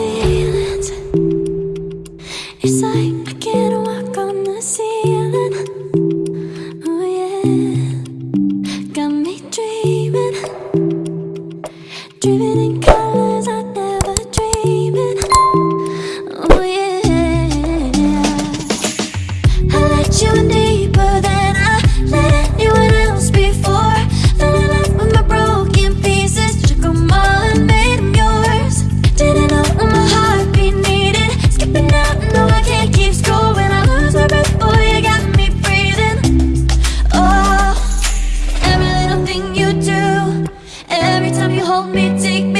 It's like I can't walk on the ceiling. Oh yeah. Got me dreaming. Dreaming hold me, take me.